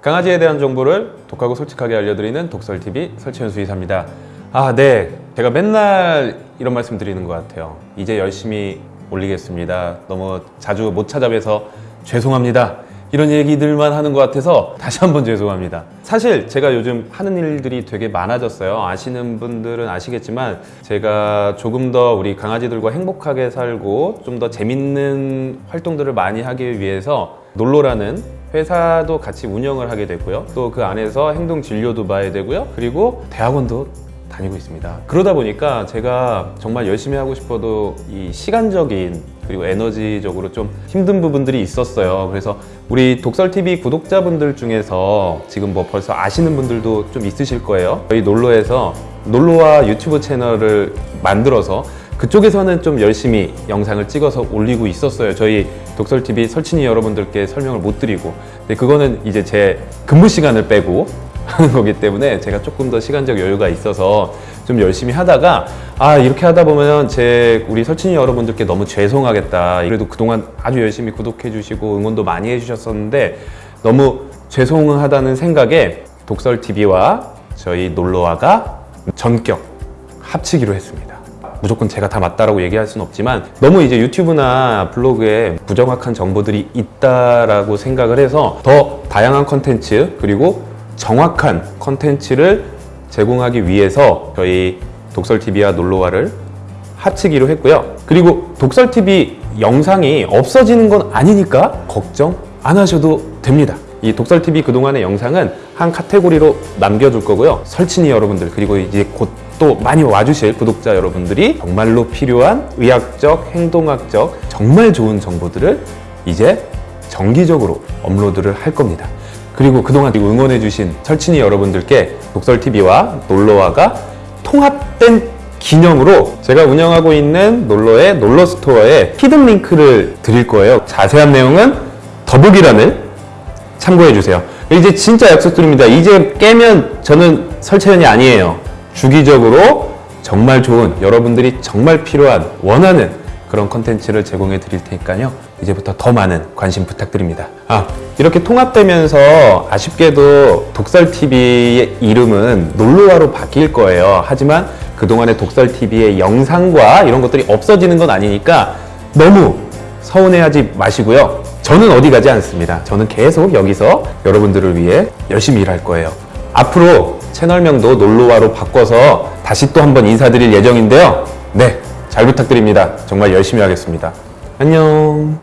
강아지에 대한 정보를 독하고 솔직하게 알려드리는 독설TV 설치현 수의사입니다. 아, 네. 제가 맨날 이런 말씀 드리는 것 같아요. 이제 열심히 올리겠습니다. 너무 자주 못 찾아뵈서 죄송합니다. 이런 얘기들만 하는 것 같아서 다시 한번 죄송합니다. 사실 제가 요즘 하는 일들이 되게 많아졌어요. 아시는 분들은 아시겠지만 제가 조금 더 우리 강아지들과 행복하게 살고 좀 더 재밌는 활동들을 많이 하기 위해서 놀로라는 회사도 같이 운영을 하게 됐고요. 또 그 안에서 행동 진료도 봐야 되고요. 그리고 대학원도 다니고 있습니다. 그러다 보니까 제가 정말 열심히 하고 싶어도 이 시간적인 그리고 에너지적으로 좀 힘든 부분들이 있었어요. 그래서 우리 독설TV 구독자분들 중에서 지금 뭐 벌써 아시는 분들도 좀 있으실 거예요. 저희 놀로에서 놀로와 유튜브 채널을 만들어서 그쪽에서는 좀 열심히 영상을 찍어서 올리고 있었어요. 저희 독설TV 설친이 여러분들께 설명을 못 드리고. 근데 그거는 이제 제 근무 시간을 빼고 하는 거기 때문에 제가 조금 더 시간적 여유가 있어서 좀 열심히 하다가 아 이렇게 하다 보면 제 우리 설친이 여러분들께 너무 죄송하겠다 그래도 그동안 아주 열심히 구독해 주시고 응원도 많이 해 주셨었는데 너무 죄송하다는 생각에 독설TV와 저희 놀러와가 전격 합치기로 했습니다 무조건 제가 다 맞다라고 얘기할 수는 없지만 너무 이제 유튜브나 블로그에 부정확한 정보들이 있다라고 생각을 해서 더 다양한 컨텐츠 그리고 정확한 컨텐츠를 제공하기 위해서 저희 독설TV와 놀러와를 합치기로 했고요. 그리고 독설TV 영상이 없어지는 건 아니니까 걱정 안 하셔도 됩니다. 이 독설TV 그동안의 영상은 한 카테고리로 남겨둘 거고요. 설친이 여러분들 그리고 이제 곧 또 많이 와주실 구독자 여러분들이 정말로 필요한 의학적, 행동학적 정말 좋은 정보들을 이제 정기적으로 업로드를 할 겁니다. 그리고 그동안 응원해주신 설친이 여러분들께 독설TV와 놀러와가 통합된 기념으로 제가 운영하고 있는 놀러의 놀러스토어에 히든 링크를 드릴 거예요. 자세한 내용은 더보기란을 참고해주세요. 이제 진짜 약속드립니다. 이제 깨면 저는 설채연이 아니에요. 주기적으로 정말 좋은 여러분들이 정말 필요한 원하는 그런 컨텐츠를 제공해 드릴 테니까요. 이제부터 더 많은 관심 부탁드립니다. 아, 이렇게 통합되면서 아쉽게도 독설TV의 이름은 놀러와로 바뀔 거예요. 하지만 그동안의 독설TV의 영상과 이런 것들이 없어지는 건 아니니까 너무 서운해하지 마시고요. 저는 어디 가지 않습니다. 저는 계속 여기서 여러분들을 위해 열심히 일할 거예요. 앞으로 채널명도 놀러와로 바꿔서 다시 또 한번 인사드릴 예정인데요. 네, 잘 부탁드립니다. 정말 열심히 하겠습니다. 안녕.